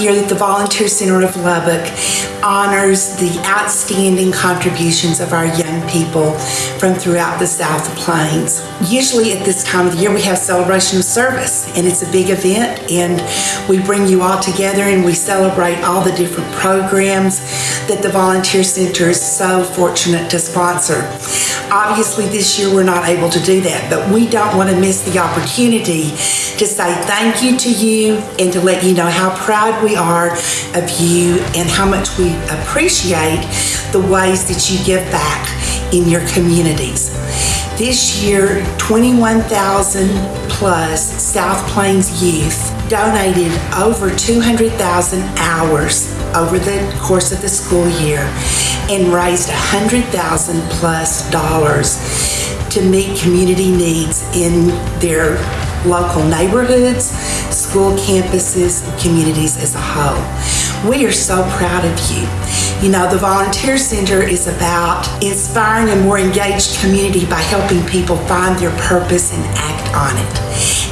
year that the Volunteer Center of Lubbock honors the outstanding contributions of our young people from throughout the South Plains. Usually at this time of the year we have celebration of service and it's a big event and we bring you all together and we celebrate all the different programs that the Volunteer Center is so fortunate to sponsor. Obviously this year we're not able to do that but we don't want to miss the opportunity to say thank you to you and to let you know how proud we are of you and how much we appreciate the ways that you give back in your communities. This year, 21,000 plus South Plains youth donated over 200,000 hours over the course of the school year and raised 100,000 plus dollars to meet community needs in their local neighborhoods, school campuses, and communities as a whole. We are so proud of you. You know, the Volunteer Center is about inspiring a more engaged community by helping people find their purpose and act on it.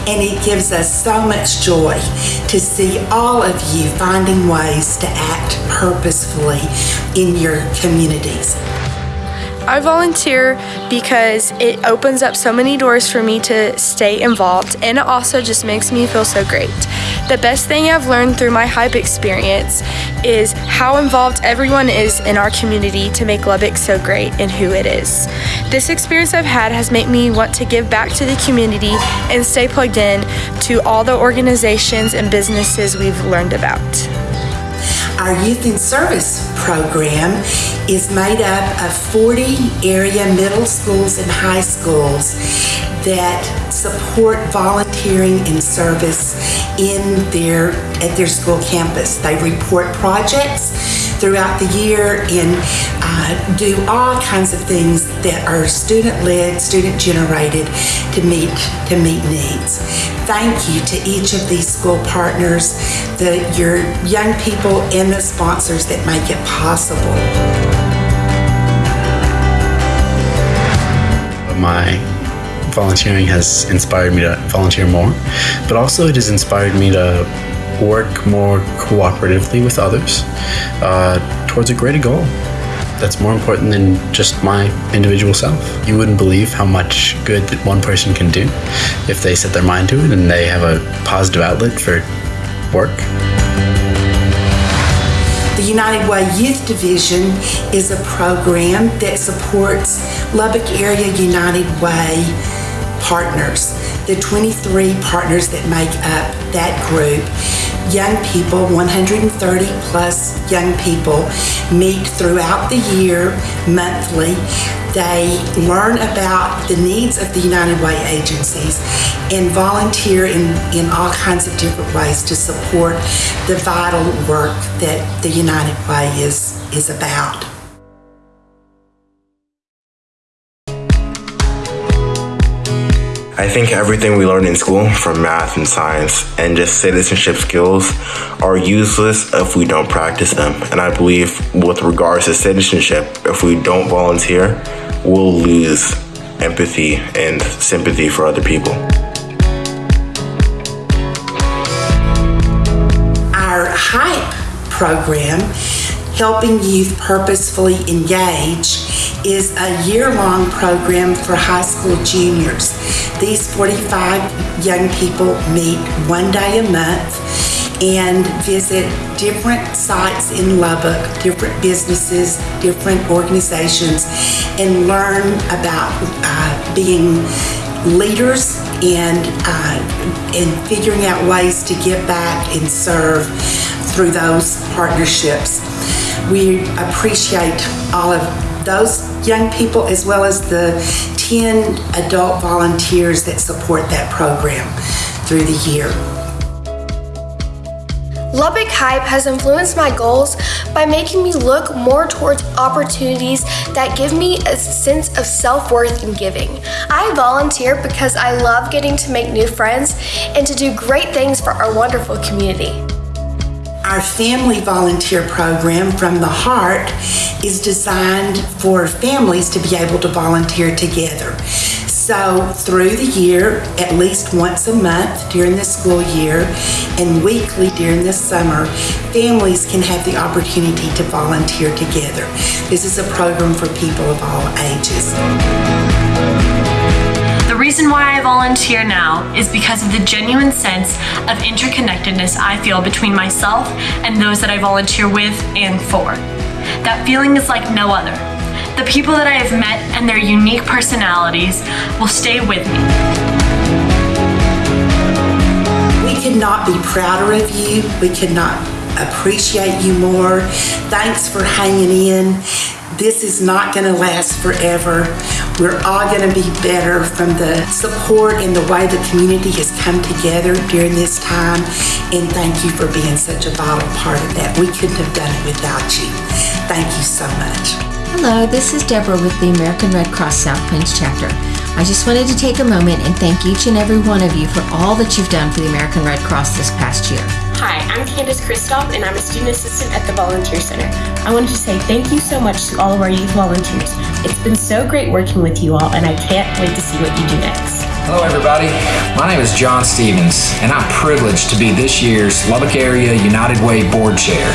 And it gives us so much joy to see all of you finding ways to act purposefully in your communities. I volunteer because it opens up so many doors for me to stay involved and it also just makes me feel so great. The best thing I've learned through my HYPE experience is how involved everyone is in our community to make Lubbock so great and who it is. This experience I've had has made me want to give back to the community and stay plugged in to all the organizations and businesses we've learned about. Our Youth in Service program is made up of 40 area middle schools and high schools that support volunteering and service in their at their school campus. They report projects throughout the year and uh, do all kinds of things that are student-led, student-generated to meet to meet needs. Thank you to each of these school partners, the your young people and the sponsors that make it possible. My volunteering has inspired me to volunteer more, but also it has inspired me to work more cooperatively with others uh, towards a greater goal that's more important than just my individual self. You wouldn't believe how much good that one person can do if they set their mind to it and they have a positive outlet for work. The United Way Youth Division is a program that supports Lubbock Area United Way partners, the 23 partners that make up that group. Young people, 130 plus young people, meet throughout the year, monthly. They learn about the needs of the United Way agencies and volunteer in, in all kinds of different ways to support the vital work that the United Way is, is about. I think everything we learn in school, from math and science and just citizenship skills, are useless if we don't practice them. And I believe, with regards to citizenship, if we don't volunteer, we'll lose empathy and sympathy for other people. Our HYPE program, Helping Youth Purposefully Engage, is a year-long program for high school juniors. These 45 young people meet one day a month and visit different sites in Lubbock, different businesses, different organizations, and learn about uh, being leaders and uh, and figuring out ways to give back and serve through those partnerships. We appreciate all of those young people as well as the 10 adult volunteers that support that program through the year. Lubbock Hype has influenced my goals by making me look more towards opportunities that give me a sense of self-worth in giving. I volunteer because I love getting to make new friends and to do great things for our wonderful community. Our family volunteer program from the heart is designed for families to be able to volunteer together. So, through the year, at least once a month during the school year and weekly during the summer, families can have the opportunity to volunteer together. This is a program for people of all ages. Reason why I volunteer now is because of the genuine sense of interconnectedness I feel between myself and those that I volunteer with and for. That feeling is like no other. The people that I have met and their unique personalities will stay with me. We could not be prouder of you. We could not appreciate you more. Thanks for hanging in. This is not going to last forever. We're all going to be better from the support and the way the community has come together during this time. And thank you for being such a vital part of that. We couldn't have done it without you. Thank you so much. Hello, this is Deborah with the American Red Cross South Plains chapter. I just wanted to take a moment and thank each and every one of you for all that you've done for the American Red Cross this past year. Hi, I'm Candace Kristoff and I'm a student assistant at the Volunteer Center. I wanted to say thank you so much to all of our youth volunteers. It's been so great working with you all and I can't wait to see what you do next. Hello, everybody. My name is John Stevens, and I'm privileged to be this year's Lubbock Area United Way Board Chair.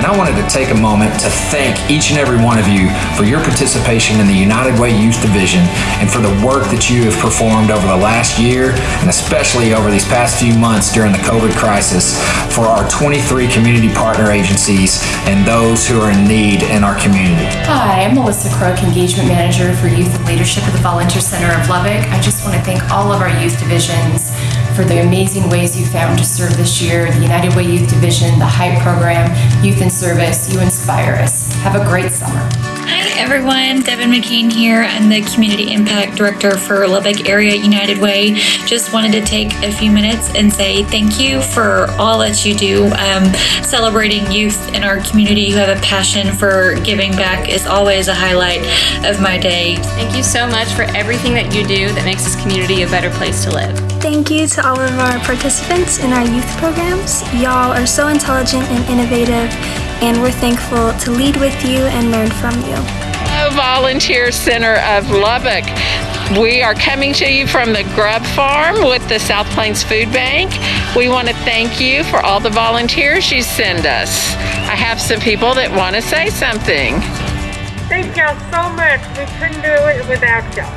And I wanted to take a moment to thank each and every one of you for your participation in the United Way Youth Division and for the work that you have performed over the last year and especially over these past few months during the COVID crisis for our 23 community partner agencies and those who are in need in our community. Hi, I'm Melissa Crook, Engagement Manager for Youth and Leadership at the Volunteer Center of Lubbock. I just want to thank all of our youth divisions for the amazing ways you found to serve this year. The United Way Youth Division, the HYPE program, Youth in Service, you inspire us. Have a great summer. Hi everyone, Devin McCain here. I'm the Community Impact Director for Lubbock Area United Way. Just wanted to take a few minutes and say thank you for all that you do. Um, celebrating youth in our community who have a passion for giving back is always a highlight of my day. Thank you so much for everything that you do that makes this community a better place to live. Thank you to all of our participants in our youth programs. Y'all are so intelligent and innovative, and we're thankful to lead with you and learn from you. Hello, Volunteer Center of Lubbock. We are coming to you from the Grub Farm with the South Plains Food Bank. We want to thank you for all the volunteers you send us. I have some people that want to say something. Thank y'all so much. We couldn't do it without y'all.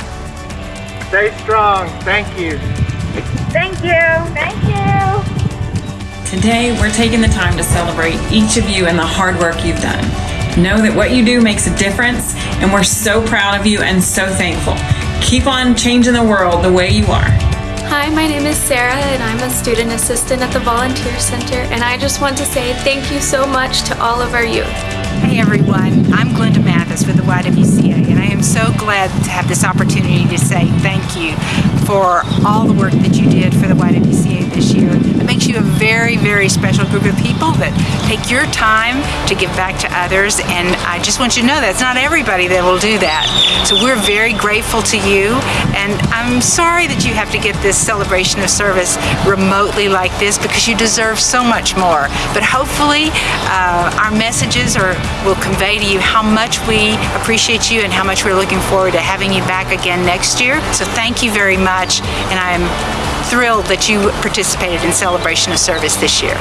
Stay strong. Thank you. Thank you. Thank you. Today, we're taking the time to celebrate each of you and the hard work you've done. Know that what you do makes a difference, and we're so proud of you and so thankful. Keep on changing the world the way you are. Hi, my name is Sarah, and I'm a student assistant at the Volunteer Center, and I just want to say thank you so much to all of our youth. Hey everyone, I'm Glenda Mathis with the YWCA, and I am so glad to have this opportunity to say thank you for all the work that you did for the YWCA this year. It makes you a very, very special group of people that take your time to give back to others, and I just want you to know that it's not everybody that will do that. So we're very grateful to you, and I'm sorry that you have to get this celebration of service remotely like this because you deserve so much more. But hopefully, uh, our messages are will convey to you how much we appreciate you and how much we're looking forward to having you back again next year. So thank you very much, and I'm thrilled that you participated in Celebration of Service this year.